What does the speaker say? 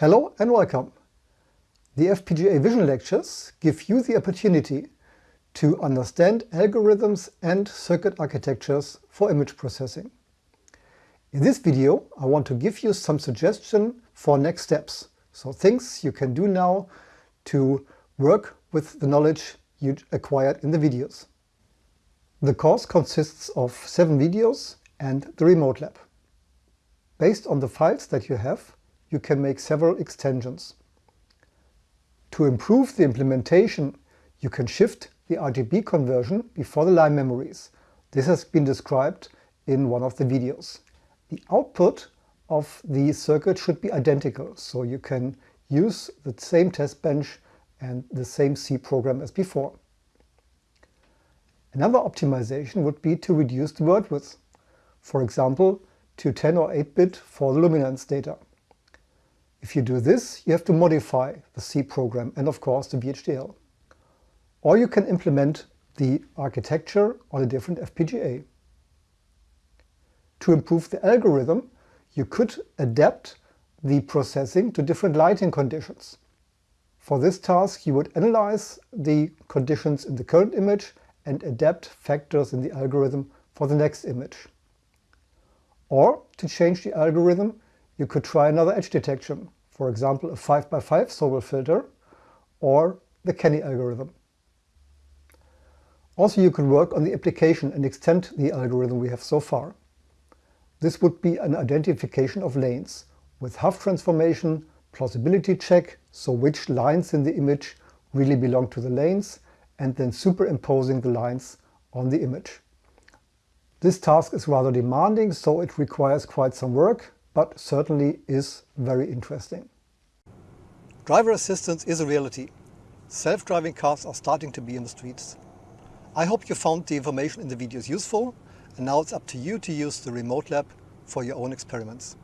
Hello and welcome. The FPGA Vision lectures give you the opportunity to understand algorithms and circuit architectures for image processing. In this video, I want to give you some suggestion for next steps, so things you can do now to work with the knowledge you acquired in the videos. The course consists of seven videos and the remote lab. Based on the files that you have, you can make several extensions. To improve the implementation, you can shift the RGB conversion before the line memories. This has been described in one of the videos. The output of the circuit should be identical, so you can use the same test bench and the same C program as before. Another optimization would be to reduce the word width, for example to 10 or 8-bit for the luminance data. If you do this, you have to modify the C program and of course the VHDL. Or you can implement the architecture on a different FPGA. To improve the algorithm, you could adapt the processing to different lighting conditions. For this task, you would analyze the conditions in the current image and adapt factors in the algorithm for the next image. Or, to change the algorithm, you could try another edge detection, for example a 5x5 Sobel filter or the Canny algorithm. Also you can work on the application and extend the algorithm we have so far. This would be an identification of lanes with Hough transformation, plausibility check, so which lines in the image really belong to the lanes, and then superimposing the lines on the image. This task is rather demanding, so it requires quite some work, but certainly is very interesting. Driver assistance is a reality. Self-driving cars are starting to be in the streets. I hope you found the information in the videos useful, and now it's up to you to use the remote lab for your own experiments.